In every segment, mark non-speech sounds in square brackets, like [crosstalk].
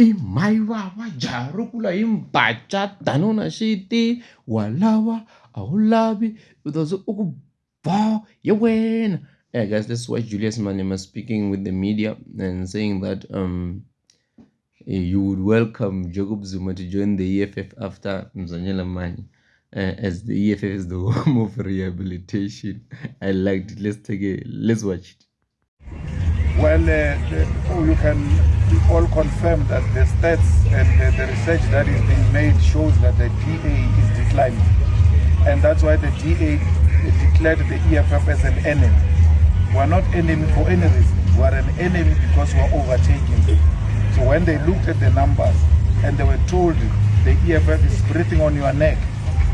i maivawa jarukula hi mbaca danuna xiti wa lava a wu lavi u ta ze u ku bo hi wena yeah guys this is why julius malema speaking with the media and saying that um you would welcome jacob zuma to join the eff after Mzwanele Manyi uh, as the eff is the [laughs] home of rehabilitation. I liked it. Let's take a let's watch it Well, uh, oh, you can all confirm that the stats and the, the research that is being made shows that the DA is declining. And that's why the DA declared the EFF as an enemy. We're not enemy for any reason. We're an enemy because we're overtaking them. So when they looked at the numbers and they were told the EFF is breathing on your neck,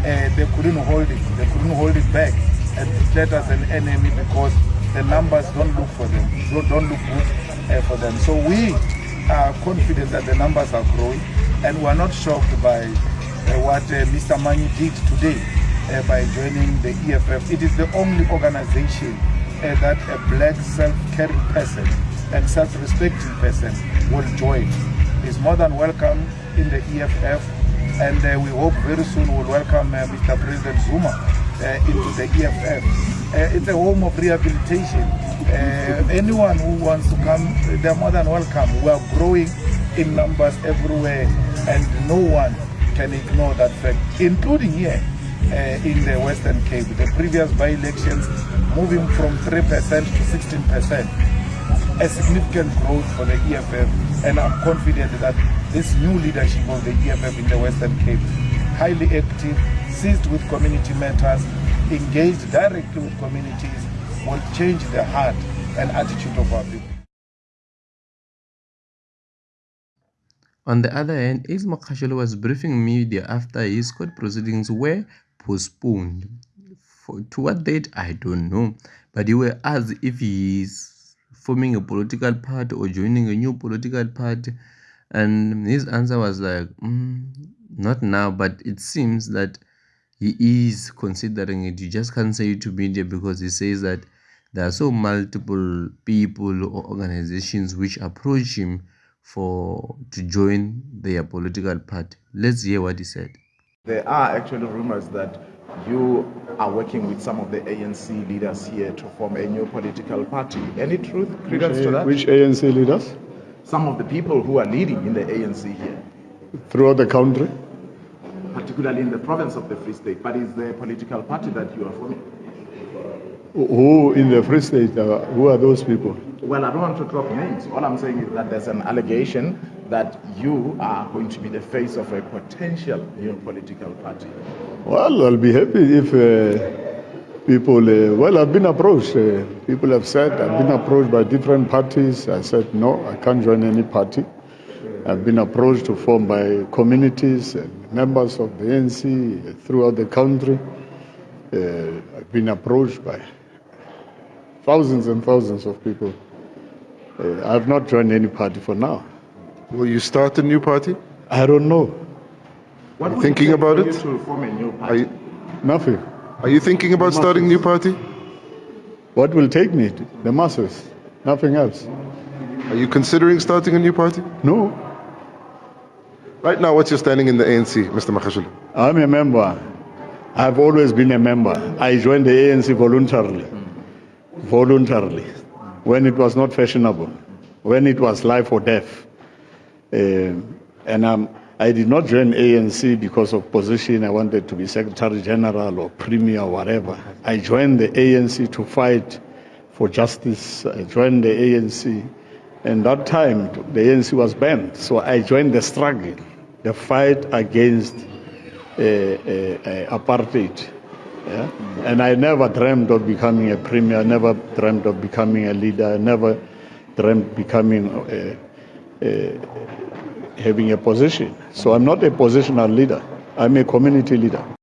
uh, they couldn't hold it. They couldn't hold it back and declared us an enemy because the numbers don't look for them, don't, look good uh, for them. So we are confident that the numbers are growing and we're not shocked by uh, what uh, Mr. Manyi did today by joining the EFF. It is the only organization that a black self-caring person and self-respecting person will join. Is more than welcome in the EFF and we hope very soon we'll welcome Mr. President Zuma into the EFF. Uh, it's a home of rehabilitation. Uh, anyone who wants to come, they're more than welcome. We are growing in numbers everywhere and no one can ignore that fact, including here uh, in the Western Cape. The previous by-elections moving from 3% to 16% a significant growth for the EFF and I'm confident that this new leadership of the EFF in the Western Cape, highly active, seized with community matters, engaged directly with communities, will change the heart and attitude of our people. On the other hand, Magashule was briefing media after his court proceedings were postponed. For, to what date, I don't know. But he were asked if he is forming a political party or joining a new political party and his answer was like mm, not now but it seems that he is considering it you just can't say it to media because he says that there are so multiple people or organizations which approach him for to join their political party let's hear what he said there are actually rumors that you are working with some of the ANC leaders here to form a new political party. Any truth, credence to that? Which ANC leaders? Some of the people who are leading in the ANC here. Throughout the country? Particularly in the province of the Free State. But is the political party that you are forming? Who in the Free State? Uh, who are those people? Well, I don't want to drop names. All I'm saying is that there's an allegation that you are going to be the face of a potential new political party. Well, I'll be happy if uh, people, uh, well, I've been approached. Uh, people have said, I've been approached by different parties. I said, no, I can't join any party. I've been approached to form by communities and members of the ANC throughout the country. Uh, I've been approached by thousands and thousands of people. Uh, I've not joined any party for now. Will you start a new party? I don't know. What would Thinking you about it? for you To form a new Are party. you, Nothing. are you thinking about starting a new party? What will take me? The masses. Nothing else. Are you considering starting a new party? No. Right now, what's your standing in the ANC, Mr. Magashule? I'm a member. I've always been a member. I joined the ANC voluntarily. Voluntarily. When it was not fashionable. When it was life or death. Uh, and I did not join ANC because of position. I wanted to be Secretary General or Premier or whatever. I joined the ANC to fight for justice. I joined the ANC. And that time, the ANC was banned. So I joined the struggle, the fight against uh, uh, uh, apartheid. Yeah? And I never dreamed of becoming a premier, I never dreamed of becoming a leader, I never dreamed becoming uh, uh, having a position. So I'm not a positional leader. I'm a community leader.